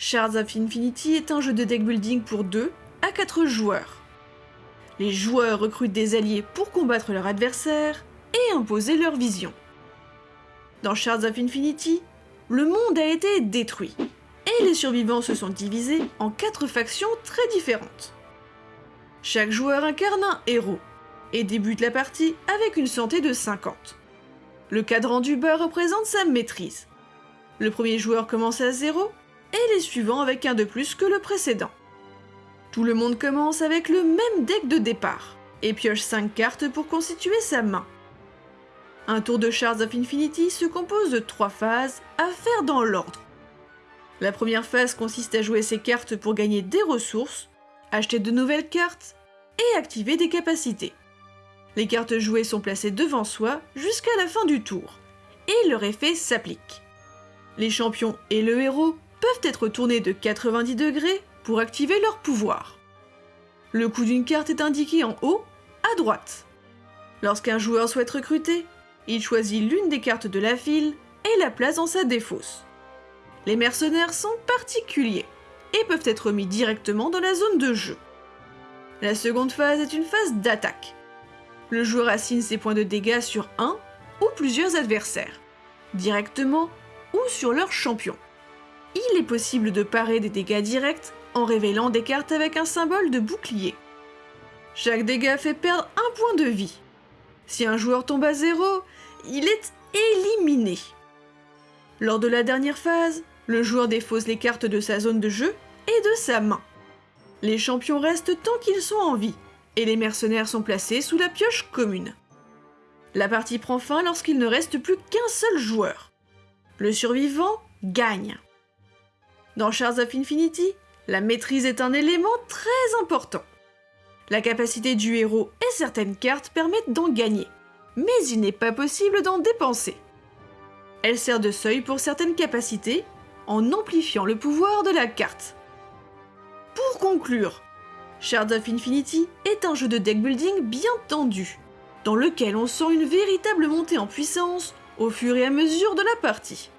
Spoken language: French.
Shards of Infinity est un jeu de deck building pour 2 à 4 joueurs. Les joueurs recrutent des alliés pour combattre leur adversaire et imposer leur vision. Dans Shards of Infinity, le monde a été détruit et les survivants se sont divisés en 4 factions très différentes. Chaque joueur incarne un héros et débute la partie avec une santé de 50. Le cadran du bas représente sa maîtrise. Le premier joueur commence à 0 et les suivants avec un de plus que le précédent. Tout le monde commence avec le même deck de départ et pioche 5 cartes pour constituer sa main. Un tour de Shards of Infinity se compose de 3 phases à faire dans l'ordre. La première phase consiste à jouer ses cartes pour gagner des ressources, acheter de nouvelles cartes et activer des capacités. Les cartes jouées sont placées devant soi jusqu'à la fin du tour, et leur effet s'applique. Les champions et le héros peuvent être tournés de 90 degrés pour activer leur pouvoir. Le coût d'une carte est indiqué en haut, à droite. Lorsqu'un joueur souhaite recruter, il choisit l'une des cartes de la file et la place dans sa défausse. Les mercenaires sont particuliers et peuvent être mis directement dans la zone de jeu. La seconde phase est une phase d'attaque. Le joueur assigne ses points de dégâts sur un ou plusieurs adversaires, directement ou sur leur champion. Il est possible de parer des dégâts directs en révélant des cartes avec un symbole de bouclier. Chaque dégât fait perdre un point de vie. Si un joueur tombe à zéro, il est éliminé. Lors de la dernière phase, le joueur défausse les cartes de sa zone de jeu et de sa main. Les champions restent tant qu'ils sont en vie, et les mercenaires sont placés sous la pioche commune. La partie prend fin lorsqu'il ne reste plus qu'un seul joueur. Le survivant gagne. Dans Shards of Infinity, la maîtrise est un élément très important. La capacité du héros et certaines cartes permettent d'en gagner, mais il n'est pas possible d'en dépenser. Elle sert de seuil pour certaines capacités, en amplifiant le pouvoir de la carte. Pour conclure, Shards of Infinity est un jeu de deck building bien tendu, dans lequel on sent une véritable montée en puissance au fur et à mesure de la partie.